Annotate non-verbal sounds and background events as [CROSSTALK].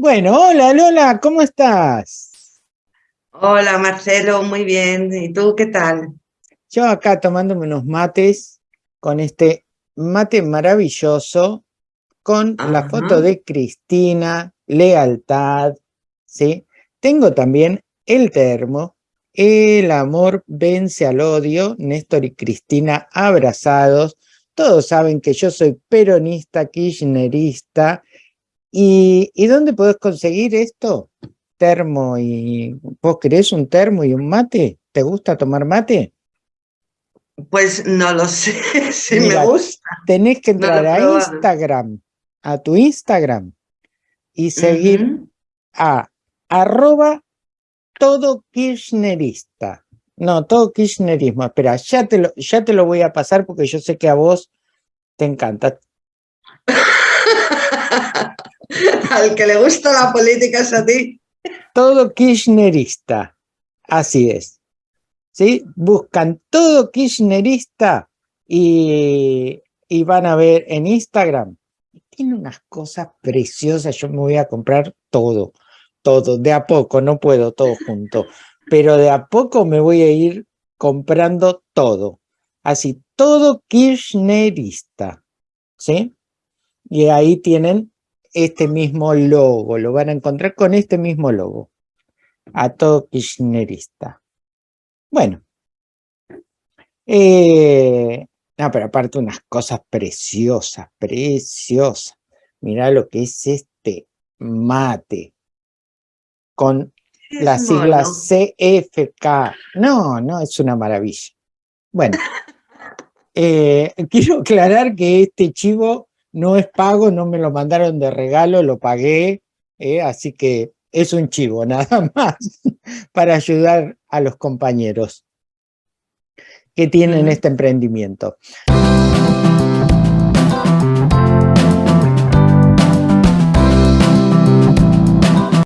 Bueno, hola Lola, ¿cómo estás? Hola Marcelo, muy bien. ¿Y tú qué tal? Yo acá tomándome unos mates con este mate maravilloso con la foto de Cristina, lealtad, ¿sí? Tengo también el termo, el amor vence al odio, Néstor y Cristina abrazados, todos saben que yo soy peronista, kirchnerista, ¿Y, dónde podés conseguir esto? Termo y... ¿Vos querés un termo y un mate? ¿Te gusta tomar mate? Pues no lo sé, [LAUGHS] si me gusta. Tenés que entrar a Instagram, a tu Instagram, y seguir a arroba todo kirchnerista. No, todo kirchnerismo. Espera, ya te, lo, ya te lo voy a pasar porque yo sé que a vos te encanta. [LAUGHS] Al que le gusta la política es a ti. Todo kirchnerista, así es. ¿Sí? Buscan todo kirchnerista y, y van a ver en Instagram. Tiene unas cosas preciosas, yo me voy a comprar todo, todo, de a poco, no puedo todo junto, pero de a poco me voy a ir comprando todo. Así, todo kirchnerista, ¿sí? Y ahí tienen este mismo logo, lo van a encontrar con este mismo logo, a todo kirchnerista. Bueno, eh, no, pero aparte unas cosas preciosas, preciosas. Mirá lo que es este mate, con las siglas CFK. No, no, es una maravilla. Bueno, [LAUGHS] eh, quiero aclarar que este chivo no es pago, no me lo mandaron de regalo, lo pagué, eh, así que es un chivo [LAUGHS] nada más para ayudar a los compañeros que tienen este emprendimiento.